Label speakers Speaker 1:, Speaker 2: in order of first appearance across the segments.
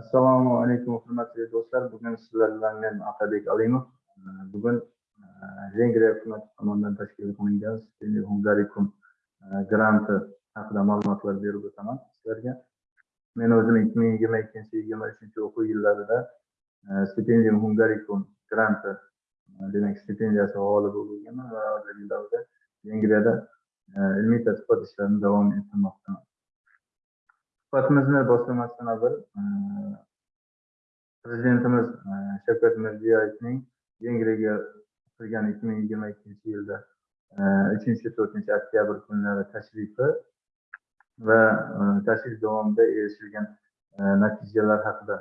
Speaker 1: assalomu alaykum hurmatli do'stlar. Bugun sizlar bilan men otabek alimov. Bugun vengriya hukumati tomonidan tashkil qilingan stipendiya granti haqida ma'lumotlar berib o'taman sizlarga. Men o'zim ikki ming yigirma ikkinchi yigirma uchinchi o'quv yillarida stipendium hungarikum granti demak stipendiyasi g'olibi bo'lganman va hozirgi davrda vengriyada ilmiy tadqiqot ishlarini davom ettirmoqdaman. Suhbatimizni boshlamasdan avval e, prezidentimiz e, shavkat mirziyoyevning vengriyaga qilgan ikki ming yigirma ikkinchi yilda e, uchinchi to'rtinchi oktyabr kunlari tashrifi va tashrif davomida erishilgan natijalar haqida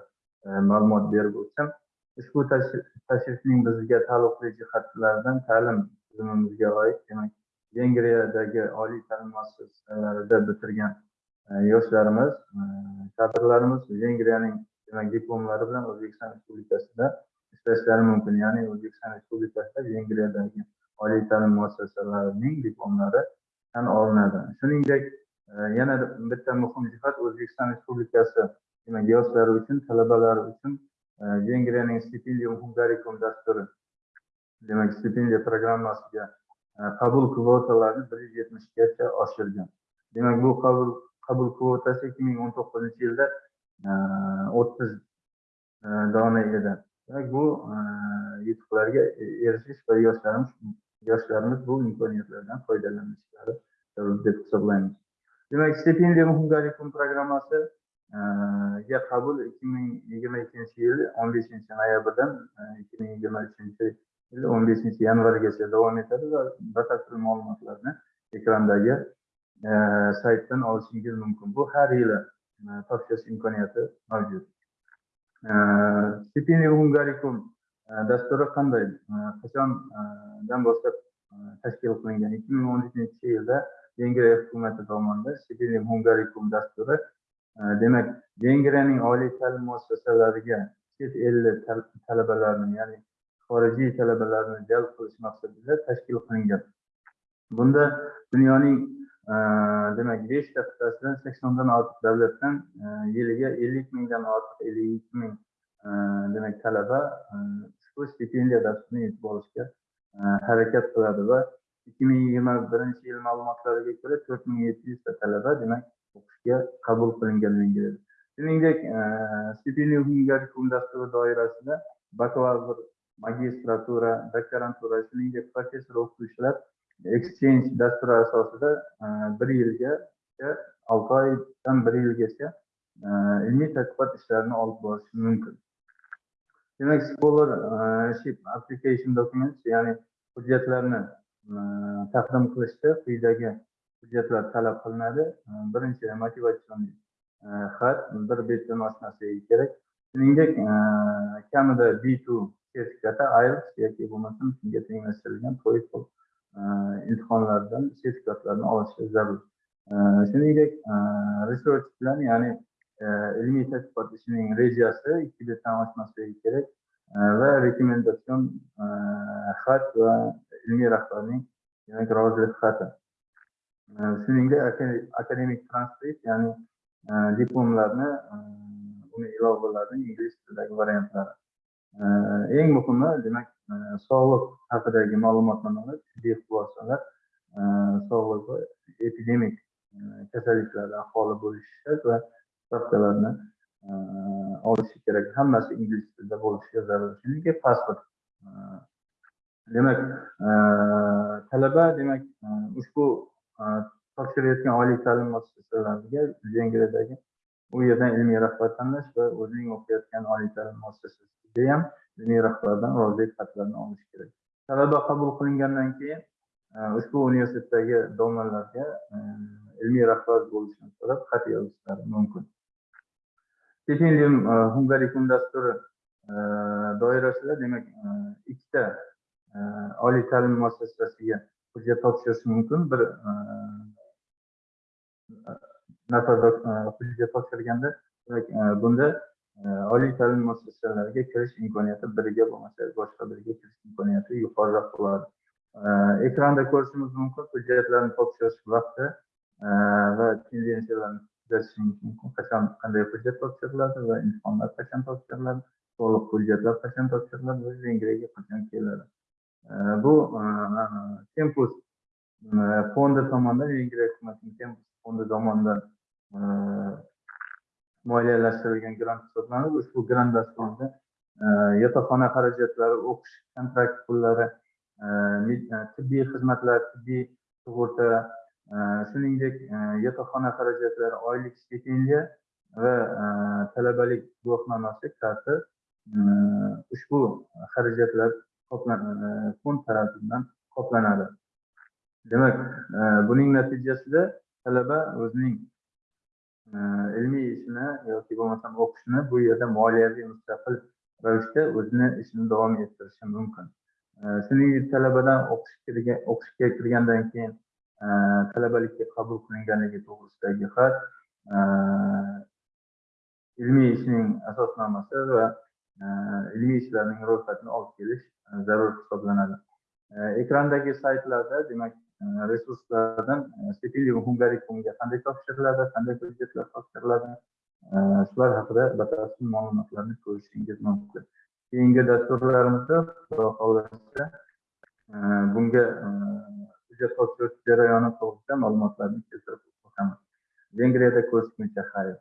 Speaker 1: ma'lumot berib o'tsam ushbu tashrifning bizga taalluqli jihatlaridan ta'lim tizimimizga oid demak vengriyadagi oliy ta'lim muassasalarida bitirgan yoshlarimiz e, kadrlarimiz vengriyaning demak diplomlari bilan o'zbekiston respublikasida ishlashlari mumkin. Ya'ni o'zbekiston respublikasida vengriyadagi oliy ta'lim muassasalarining diplomlari tan olinadi. Shuningdek e, yana bitta muhim jihat o'zbekiston respublikasi demak yoshlari uchun talabalar uchun e, vengriyaning stipendium hungaricum dasturi demak stipendiya programmasiga qabul kvotalarini bir yuz yetmishgacha oshirgan. Demak bu qabul qabul kvotasi ikki ming o'n to'qqizinchi yilda eh, o'ttiz eh, dona edi demak bu eh, yutuqlarga erishish va yoshlarimiz yoshlarimiz bu imkoniyatlardan foydalanishlari zarur deb hisoblaymiz. Demak stipendiya hungaricum programmasiga qabul ikki ming yigirma ikkinchi yil o'n beshinchi noyabrdan ikki ming yigirma uchinchi yil o'n beshinchi yanvargacha davom etadi va batafsil ma'lumotlarni ekrandagi saytdan olishingiz mumkin. Bu har yili e, topshirish imkoniyati mavjud. Stipendiya hungaricum e, dasturi qanday? E, Qachondan boshlab tashkil qilingan? ikki ming o'n uchinchi yilda vengriya hukumati tomonidan stipendium hungaricum dasturi demak vengriyaning oliy ta'lim muassasalariga chet elli talabalarni ya'ni xorijiy talabalarni jalb qilish maqsadida tashkil qilingan. Bunda dunyoning demak beshta qit'asidan saksondan ortiq davlatdan e, yiliga ellik mingdan ortiq ellik ikki ming e, demak talaba e, ushbu stipendiya dasturini yutib olishga harakat qiladi va ikki ming yigirma birinchi yil ma'lumotlariga ko'ra to'rt ming yetti yuzta talaba demak o'qishga qabul qilingan vengriyada shuningdek stipendiya hungaricum dasturi doirasida bakalavr magistratura doktorantura shuningdek professor o'qituvchilar exchange dasturi asosida e, bir yilga olti oydan bir yilgacha e, ilmiy tadqiqot ishlarini olib borish mumkin. Demak scholarship e, application documents ya'ni hujjatlarni taqdim qilishda quyidagi hujjatlar talab qilinadi. Birinchi motivatsion xat bir betdan oshmasligi kerak. Shuningdek kamida b2 sertifikati ielts yoki bo'lmasam shunga tenglashtirilgan toefl Э, imtihonlardan sertifikatlarni olishi zarur. Э, shuningdek э, research plan ya'ni ilmiy tadqiqot ishining rejasi ikki betdan oshmasligi kerak va rekomendatsion xat va ilmiy rahbarning demak rozilik xati. Shuningdek akademik transkript ya'ni e, diplomlarni e, uni ilovalarni ingliz tilidagi variantlari. Eng muhimi demak Э, sog'liq haqidagi ma'lumotnomalar tibbiy xulosalar э, sog'liq va epidemik э, kasalliklarda ahvoli bo'lishi va spravkalarni olishi kerak. Hammasi ingliz tilida bo'lishi zarur chunki pasport. Demak talaba demak ushbu topshirayotgan oliy ta'lim muassasalariga vengriyadagi u yerdan ilmiy rahbar tanlash va o'zining o'qiyotgan oliy ta'lim muassasasiga ham diniy rahbardan rozilik xatlarini olish kerak. Talaba qabul qilingandan keyin e, ushbu universitetdagi domlalarga e, ilmiy rahbar bo'lishini so'rab xat yozishlari mumkin. Stipendium e, hungarikum dasturi doirasida demak ikkita oliy ta'lim muassasasiga hujjat topshirish mumkin. Bir nafar hujjat topshirganda bunda oliy ta'lim muassasalariga kirish imkoniyati biriga bo'lmasa boshqa biriga kirish imkoniyati yuqoriroq bo'ladi. Ekranda ko'rishimiz mumkin hujjatlarni topshirish vaqti va tendensiyalarni kuzatishingiz mumkin. Qachon qanday hujjat topshiriladi va imtihonlar qachon topshiriladi to'liq hujjatlar qachon topshiriladi va vengriyaga qachon keladi. Bu e, tempus e, fondi tomonidan vengriya hukumatining tempus fondi tomonidan e, moliyalashtirilgan grant hisoblanib ushbu grant dasturida e, yotoqxona xarajatlari o'qish kontrakt pullari e, e, tibbiy xizmatlar tibbiy sug'urta shuningdek yotoqxona xarajatlari oylik stipendiya va talabalik guvohnomasi karti ushbu xarajatlar fond tarafidan qoplanadi. Demak buning natijasida talaba o'zining ilmiy ishini yoki bo'lmasam o'qishini bu yerda moliyaviy mustaqil ravishda o'zini ishini davom ettirishi mumkin. Shuningdek talabadan o'qishga o'qishga kirgandan keyin talabalikka qabul qilinganligi to'g'risidagi xat ilmiy ishning asosnomasi va ilmiy ishlarning ro'yxatini olib kelish zarur hisoblanadi. Ekrandagi saytlarda demak resurslardan stipendium fondiga qanday topshiriladi qanday hujjatlar topshiriladi shular haqida batafsil ma'lumotlarni ko'rishingiz mumkin keyingi dasturlarimizda xudo xohlasa bunga hujjat topshirish jarayoni to'g'risida ma'lumotlarni keltirib o'tamiz vengriyada ko'rishguncha xayr